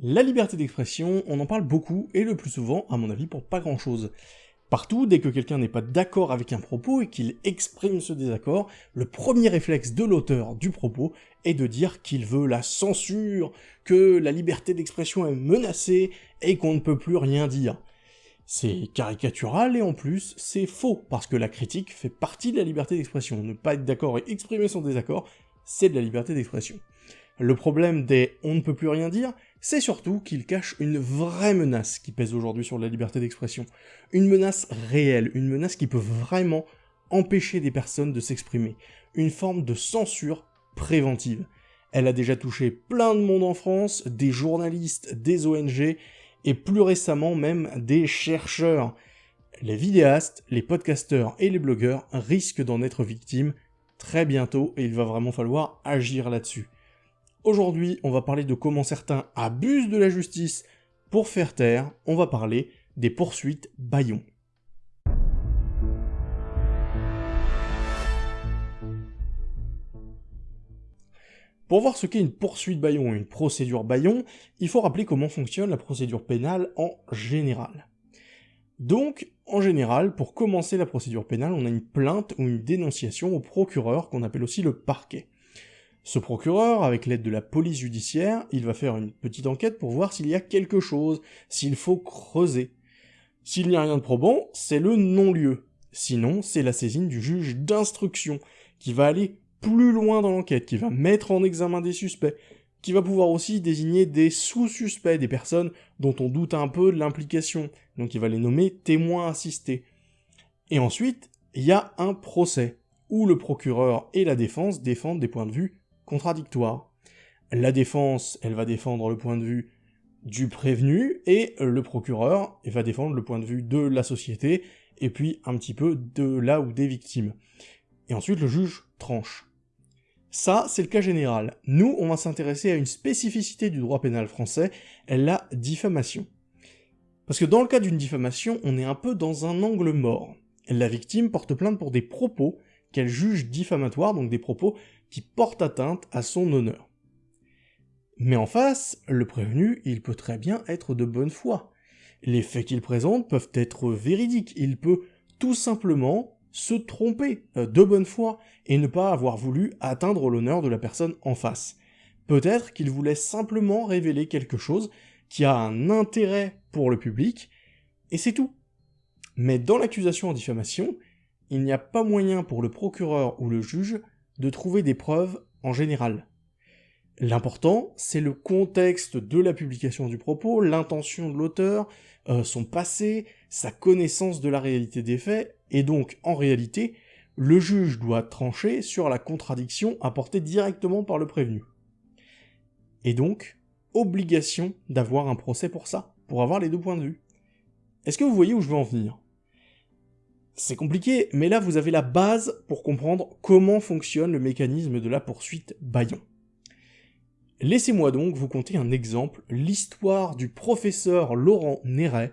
La liberté d'expression, on en parle beaucoup, et le plus souvent, à mon avis, pour pas grand chose. Partout, dès que quelqu'un n'est pas d'accord avec un propos et qu'il exprime ce désaccord, le premier réflexe de l'auteur du propos est de dire qu'il veut la censure, que la liberté d'expression est menacée, et qu'on ne peut plus rien dire. C'est caricatural et en plus, c'est faux, parce que la critique fait partie de la liberté d'expression. Ne pas être d'accord et exprimer son désaccord, c'est de la liberté d'expression. Le problème des « on ne peut plus rien dire », c'est surtout qu'il cache une vraie menace qui pèse aujourd'hui sur la liberté d'expression. Une menace réelle, une menace qui peut vraiment empêcher des personnes de s'exprimer. Une forme de censure préventive. Elle a déjà touché plein de monde en France, des journalistes, des ONG, et plus récemment même des chercheurs. Les vidéastes, les podcasteurs et les blogueurs risquent d'en être victimes très bientôt, et il va vraiment falloir agir là-dessus. Aujourd'hui, on va parler de comment certains abusent de la justice pour faire taire, on va parler des poursuites Bayon. Pour voir ce qu'est une poursuite Bayon et une procédure Bayon, il faut rappeler comment fonctionne la procédure pénale en général. Donc, en général, pour commencer la procédure pénale, on a une plainte ou une dénonciation au procureur, qu'on appelle aussi le parquet. Ce procureur, avec l'aide de la police judiciaire, il va faire une petite enquête pour voir s'il y a quelque chose, s'il faut creuser. S'il n'y a rien de probant, c'est le non-lieu. Sinon, c'est la saisine du juge d'instruction, qui va aller plus loin dans l'enquête, qui va mettre en examen des suspects, qui va pouvoir aussi désigner des sous-suspects, des personnes dont on doute un peu de l'implication, donc il va les nommer témoins assistés. Et ensuite, il y a un procès, où le procureur et la défense défendent des points de vue contradictoire. La défense, elle va défendre le point de vue du prévenu, et le procureur va défendre le point de vue de la société, et puis un petit peu de là ou des victimes. Et ensuite, le juge tranche. Ça, c'est le cas général. Nous, on va s'intéresser à une spécificité du droit pénal français, la diffamation. Parce que dans le cas d'une diffamation, on est un peu dans un angle mort. La victime porte plainte pour des propos qu'elle juge diffamatoires, donc des propos qui portent atteinte à son honneur. Mais en face, le prévenu, il peut très bien être de bonne foi. Les faits qu'il présente peuvent être véridiques, il peut tout simplement se tromper euh, de bonne foi et ne pas avoir voulu atteindre l'honneur de la personne en face. Peut-être qu'il voulait simplement révéler quelque chose qui a un intérêt pour le public, et c'est tout. Mais dans l'accusation en diffamation, il n'y a pas moyen pour le procureur ou le juge de trouver des preuves en général. L'important, c'est le contexte de la publication du propos, l'intention de l'auteur, euh, son passé, sa connaissance de la réalité des faits, et donc, en réalité, le juge doit trancher sur la contradiction apportée directement par le prévenu. Et donc, obligation d'avoir un procès pour ça, pour avoir les deux points de vue. Est-ce que vous voyez où je veux en venir? C'est compliqué, mais là vous avez la base pour comprendre comment fonctionne le mécanisme de la poursuite Bayon. Laissez-moi donc vous conter un exemple, l'histoire du professeur Laurent Néret,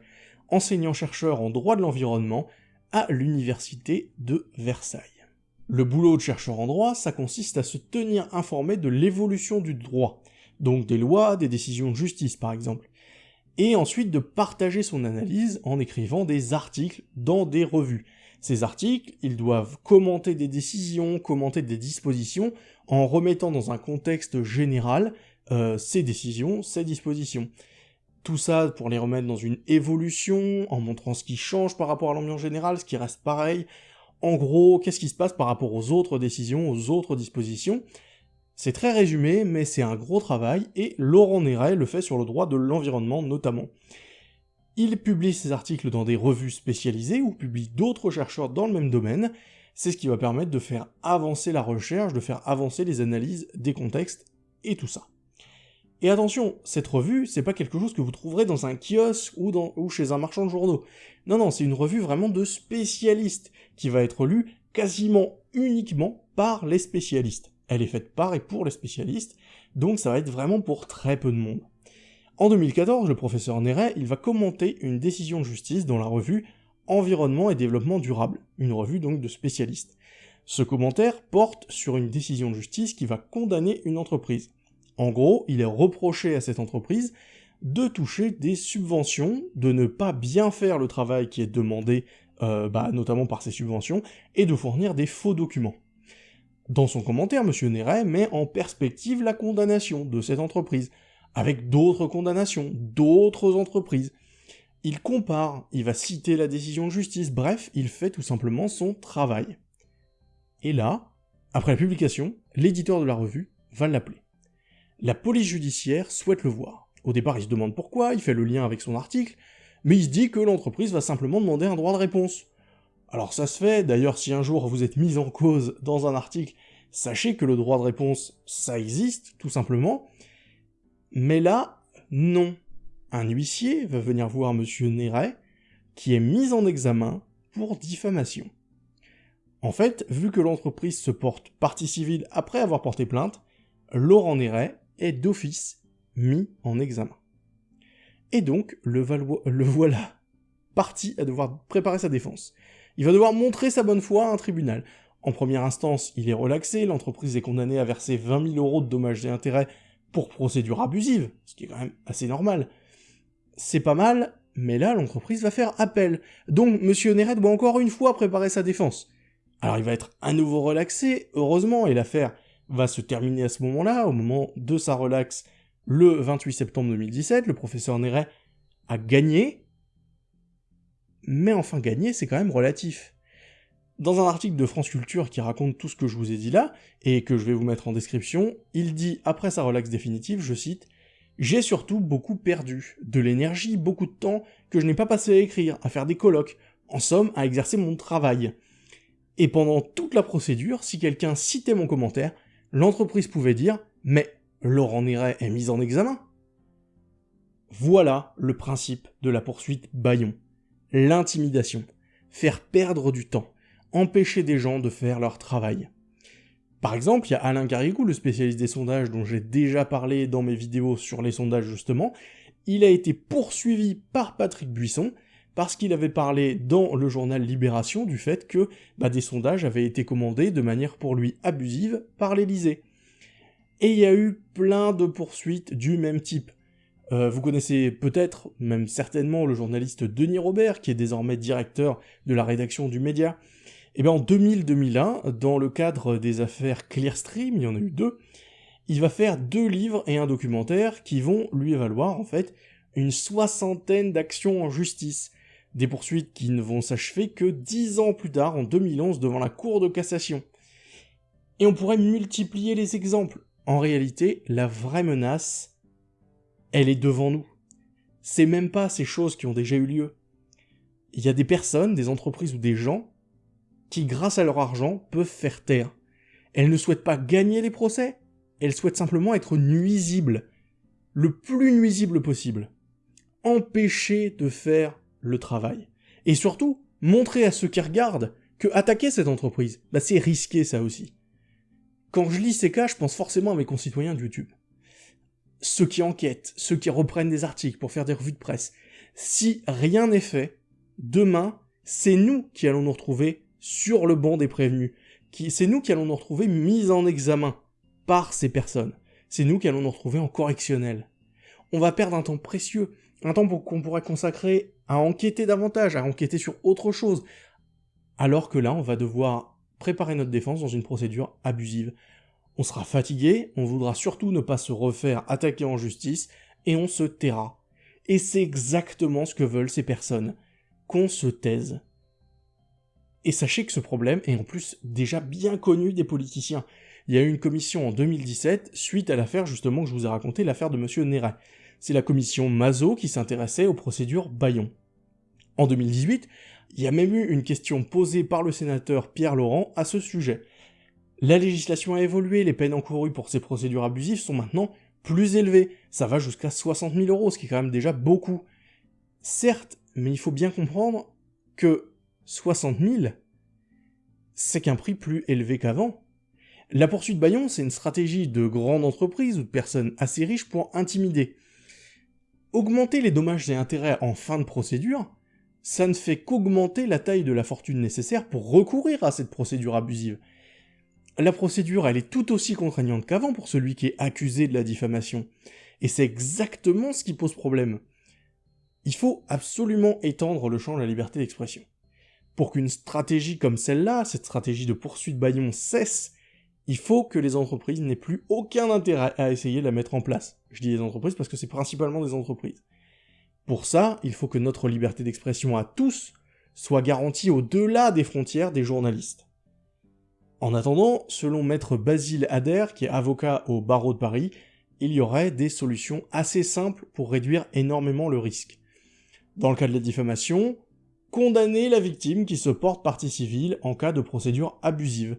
enseignant-chercheur en droit de l'environnement à l'université de Versailles. Le boulot de chercheur en droit, ça consiste à se tenir informé de l'évolution du droit, donc des lois, des décisions de justice par exemple, et ensuite de partager son analyse en écrivant des articles dans des revues. Ces articles, ils doivent commenter des décisions, commenter des dispositions, en remettant dans un contexte général euh, ces décisions, ces dispositions. Tout ça pour les remettre dans une évolution, en montrant ce qui change par rapport à l'ambiance générale, ce qui reste pareil. En gros, qu'est-ce qui se passe par rapport aux autres décisions, aux autres dispositions, c'est très résumé, mais c'est un gros travail, et Laurent Néret le fait sur le droit de l'environnement notamment. Il publie ses articles dans des revues spécialisées, ou publie d'autres chercheurs dans le même domaine, c'est ce qui va permettre de faire avancer la recherche, de faire avancer les analyses des contextes, et tout ça. Et attention, cette revue, c'est pas quelque chose que vous trouverez dans un kiosque ou, ou chez un marchand de journaux. Non, non, c'est une revue vraiment de spécialistes, qui va être lue quasiment uniquement par les spécialistes. Elle est faite par et pour les spécialistes, donc ça va être vraiment pour très peu de monde. En 2014, le professeur Néret, il va commenter une décision de justice dans la revue Environnement et développement durable, une revue donc de spécialistes. Ce commentaire porte sur une décision de justice qui va condamner une entreprise. En gros, il est reproché à cette entreprise de toucher des subventions, de ne pas bien faire le travail qui est demandé, euh, bah, notamment par ces subventions, et de fournir des faux documents. Dans son commentaire, M. Néret met en perspective la condamnation de cette entreprise, avec d'autres condamnations, d'autres entreprises. Il compare, il va citer la décision de justice, bref, il fait tout simplement son travail. Et là, après la publication, l'éditeur de la revue va l'appeler. La police judiciaire souhaite le voir. Au départ, il se demande pourquoi, il fait le lien avec son article, mais il se dit que l'entreprise va simplement demander un droit de réponse. Alors ça se fait, d'ailleurs si un jour vous êtes mis en cause dans un article, sachez que le droit de réponse, ça existe, tout simplement, mais là, non. Un huissier va venir voir Monsieur Néret, qui est mis en examen pour diffamation. En fait, vu que l'entreprise se porte partie civile après avoir porté plainte, Laurent Néret est d'office mis en examen. Et donc, le, le voilà parti à devoir préparer sa défense. Il va devoir montrer sa bonne foi à un tribunal. En première instance, il est relaxé, l'entreprise est condamnée à verser 20 000 euros de dommages et intérêts pour procédure abusive, ce qui est quand même assez normal. C'est pas mal, mais là, l'entreprise va faire appel. Donc, Monsieur Néret doit encore une fois préparer sa défense. Alors, il va être à nouveau relaxé, heureusement, et l'affaire va se terminer à ce moment-là, au moment de sa relaxe, le 28 septembre 2017, le professeur Néret a gagné, mais enfin gagné, c'est quand même relatif. Dans un article de France Culture qui raconte tout ce que je vous ai dit là, et que je vais vous mettre en description, il dit, après sa relaxe définitive, je cite, « J'ai surtout beaucoup perdu, de l'énergie, beaucoup de temps que je n'ai pas passé à écrire, à faire des colloques, en somme, à exercer mon travail. Et pendant toute la procédure, si quelqu'un citait mon commentaire, l'entreprise pouvait dire « Mais Laurent Néret est mis en examen ». Voilà le principe de la poursuite Bayon. L'intimidation. Faire perdre du temps empêcher des gens de faire leur travail. Par exemple, il y a Alain Garrigou, le spécialiste des sondages dont j'ai déjà parlé dans mes vidéos sur les sondages justement, il a été poursuivi par Patrick Buisson parce qu'il avait parlé dans le journal Libération du fait que bah, des sondages avaient été commandés de manière pour lui abusive par l'Élysée. Et il y a eu plein de poursuites du même type. Euh, vous connaissez peut-être, même certainement, le journaliste Denis Robert, qui est désormais directeur de la rédaction du Média, et eh bien en 2000-2001, dans le cadre des affaires Clearstream, il y en a eu deux, il va faire deux livres et un documentaire qui vont lui valoir en fait une soixantaine d'actions en justice, des poursuites qui ne vont s'achever que dix ans plus tard, en 2011, devant la Cour de cassation. Et on pourrait multiplier les exemples. En réalité, la vraie menace, elle est devant nous. C'est même pas ces choses qui ont déjà eu lieu. Il y a des personnes, des entreprises ou des gens qui, grâce à leur argent, peuvent faire taire. Elles ne souhaitent pas gagner les procès, elles souhaitent simplement être nuisibles, le plus nuisible possible. Empêcher de faire le travail. Et surtout, montrer à ceux qui regardent que attaquer cette entreprise, bah c'est risqué ça aussi. Quand je lis ces cas, je pense forcément à mes concitoyens de YouTube. Ceux qui enquêtent, ceux qui reprennent des articles pour faire des revues de presse. Si rien n'est fait, demain, c'est nous qui allons nous retrouver sur le banc des prévenus. C'est nous qui allons nous retrouver mis en examen par ces personnes. C'est nous qui allons nous retrouver en correctionnel. On va perdre un temps précieux, un temps qu'on pourrait consacrer à enquêter davantage, à enquêter sur autre chose, alors que là, on va devoir préparer notre défense dans une procédure abusive. On sera fatigué, on voudra surtout ne pas se refaire attaquer en justice, et on se taira. Et c'est exactement ce que veulent ces personnes. Qu'on se taise. Et sachez que ce problème est en plus déjà bien connu des politiciens. Il y a eu une commission en 2017, suite à l'affaire justement que je vous ai raconté, l'affaire de Monsieur Néret. C'est la commission Mazot qui s'intéressait aux procédures Bayon. En 2018, il y a même eu une question posée par le sénateur Pierre Laurent à ce sujet. La législation a évolué, les peines encourues pour ces procédures abusives sont maintenant plus élevées. Ça va jusqu'à 60 000 euros, ce qui est quand même déjà beaucoup. Certes, mais il faut bien comprendre que 60 000, c'est qu'un prix plus élevé qu'avant. La poursuite Bayon, c'est une stratégie de grande entreprise ou de personnes assez riches pour intimider. Augmenter les dommages et intérêts en fin de procédure, ça ne fait qu'augmenter la taille de la fortune nécessaire pour recourir à cette procédure abusive. La procédure, elle est tout aussi contraignante qu'avant pour celui qui est accusé de la diffamation. Et c'est exactement ce qui pose problème. Il faut absolument étendre le champ de la liberté d'expression. Pour qu'une stratégie comme celle-là, cette stratégie de poursuite baillon cesse, il faut que les entreprises n'aient plus aucun intérêt à essayer de la mettre en place. Je dis les entreprises parce que c'est principalement des entreprises. Pour ça, il faut que notre liberté d'expression à tous soit garantie au-delà des frontières des journalistes. En attendant, selon maître Basile Adair, qui est avocat au barreau de Paris, il y aurait des solutions assez simples pour réduire énormément le risque. Dans le cas de la diffamation, condamner la victime qui se porte partie civile en cas de procédure abusive.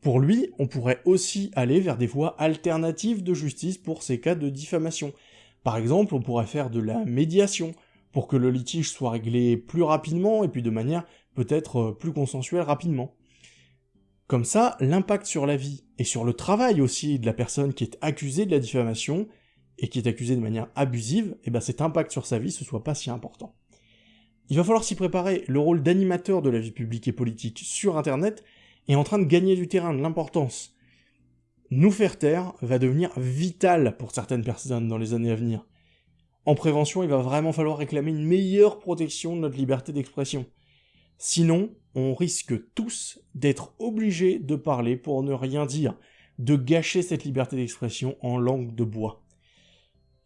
Pour lui, on pourrait aussi aller vers des voies alternatives de justice pour ces cas de diffamation. Par exemple, on pourrait faire de la médiation, pour que le litige soit réglé plus rapidement et puis de manière peut-être euh, plus consensuelle rapidement. Comme ça, l'impact sur la vie et sur le travail aussi de la personne qui est accusée de la diffamation et qui est accusée de manière abusive, et eh ben cet impact sur sa vie ce soit pas si important. Il va falloir s'y préparer, le rôle d'animateur de la vie publique et politique sur internet est en train de gagner du terrain, de l'importance. Nous faire taire va devenir vital pour certaines personnes dans les années à venir. En prévention, il va vraiment falloir réclamer une meilleure protection de notre liberté d'expression. Sinon, on risque tous d'être obligés de parler pour ne rien dire, de gâcher cette liberté d'expression en langue de bois.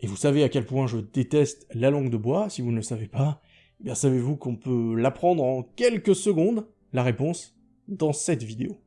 Et vous savez à quel point je déteste la langue de bois, si vous ne le savez pas, eh bien savez-vous qu'on peut l'apprendre en quelques secondes? La réponse, dans cette vidéo.